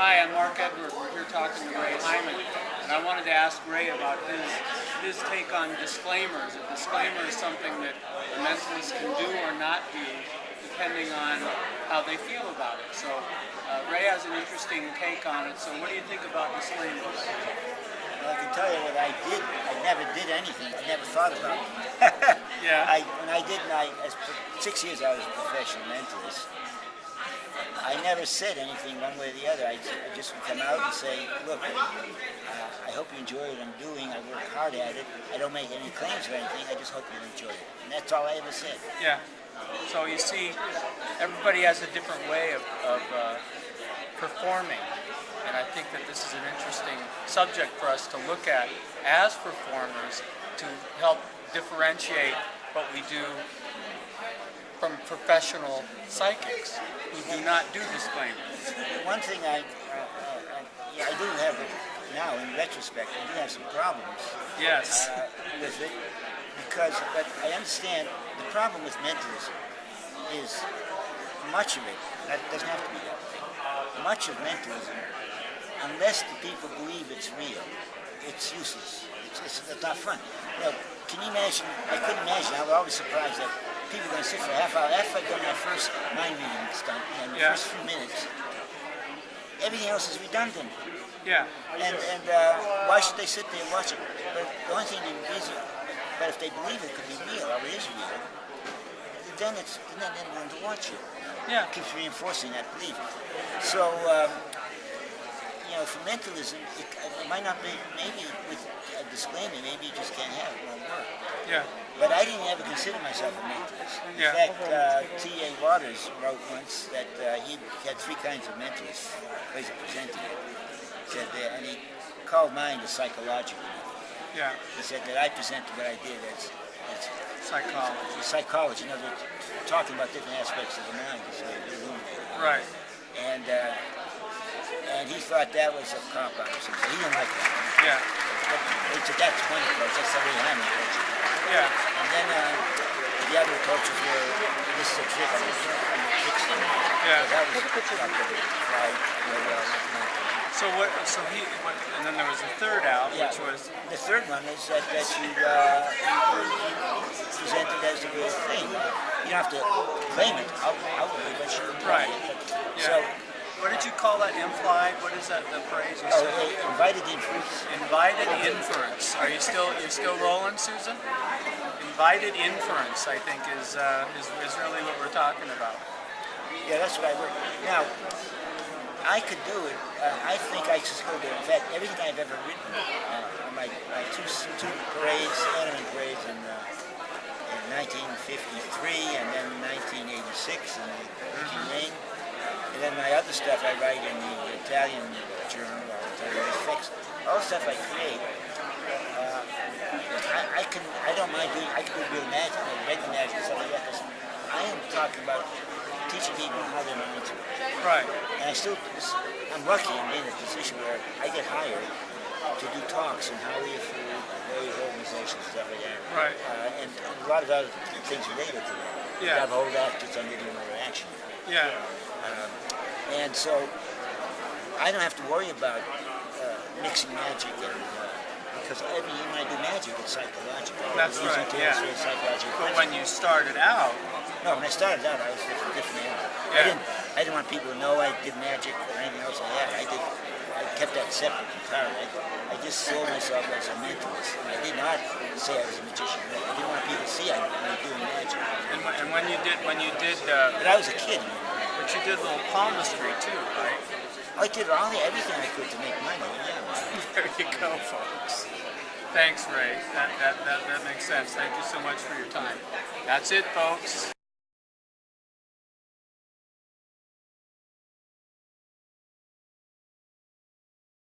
Hi, I'm Mark Edward. We're here talking to Ray Hyman, and I wanted to ask Ray about his his take on disclaimers. A disclaimer is something that a mentalist can do or not do, depending on how they feel about it. So uh, Ray has an interesting take on it. So what do you think about disclaimers? Well, I can tell you what I did. I never did anything. I never thought about it. Yeah. I, when I did, I, as six years I was a professional mentalist. I never said anything one way or the other. I, just would come out and say, look, uh, I hope you enjoy what I'm doing. I work hard at it. I don't make any claims or anything. I just hope you enjoy it. And that's all I ever said. Yeah. So you see, everybody has a different way of, of uh, performing. And I think that this is an interesting subject for us to look at as performers to help differentiate what we do professional psychics who do not do disclaimers. One thing I, uh, uh, yeah, I do have it now in retrospect. I do have some problems. Yes. uh, with it because, but I understand the problem with mentalism is much of it, that doesn't have to be that way, much of mentalism, unless the people believe it's real, it's useless. It's, it's, it's not fun. You know, can you imagine, I couldn't imagine, I was always surprised that people are going to sit for a half hour, after I've done my first mind reading stunt, and the Yeah. first few minutes, everything else is redundant. Yeah. And, and uh, why should they sit there and watch it? But the only thing they reason, but if they believe it could be real, or it is real, then it's then they want to watch it. Yeah. It keeps reinforcing that belief. So, um, you know, for mentalism, it, it might not be, maybe with a disclaimer, maybe you just can't have it, it won't work. Yeah. But I didn't ever consider myself a mentalist. In Yeah. fact, uh, T.A. Waters wrote once that uh, he had three kinds of mentalists, ways of presenting it. He said that, and he called mine the psychological method. Yeah. He said that I presented what I did as, as Psychology. psychology, in other words, talking about different aspects of the mind, so. Right. And, uh, and he thought that was a cop out or something. He didn't like that. Yeah. But he said that's one approach, that's the way I'm. Yeah. And then uh, the other approaches were, this is a trick, I'm going to fix them. Yeah. So that was not going to fly real well with my plan. So what? So he. What, and then there was a third out, Yeah. which was. The third one is that, that you, uh, you present it as a real thing. You don't have to claim it out- outwardly, but you Right. it. Yeah. So, What did you call that? Implied. What is that? The phrase you oh, said? they invited inference. Invited inference. Are you still you're still rolling, Susan? Invited inference, I think, is uh, is, is really what we're talking about. Yeah, that's what I work. Now, I could do it. Uh, I think I still do it. In fact, everything I've ever written uh, my, my two, two parades, anime parades in, uh, in 1953 and then 1986 in the Rain. And then my other stuff I write in the Italian journal, or Italian fix All the stuff I create, uh, I, I can, I don't mind doing, I can do real magic, like regular magic and stuff like that, I am talking about teaching people how their minds work. Right. And I still, I'm lucky I'm in a position where I get hired to do talks on how we food, various organizations, stuff like that. Right. Uh, and, and a lot of other things related to that. Yeah. I've hold actors on getting more action. Yeah. Um, and so I don't have to worry about uh, mixing magic and uh, because every time I do magic, it's psychological. That's It's right, yeah. psychological But when you started out, No, when I started out, I was a different animal. I didn't. I didn't want people to know I did magic or anything else like that. I did. I kept that separate entirely. I, I just saw myself as a mentalist. I did not say I was a magician. I didn't want people to see I was doing magic. and, when- and when you did when you did, uh, But I was a kid. but you did a little palmistry too, right? I did all the, everything I could to make money. Yeah. There you go, folks. Thanks, Ray. That, that, that, that makes sense. Thank you so much for your time. That's it, folks.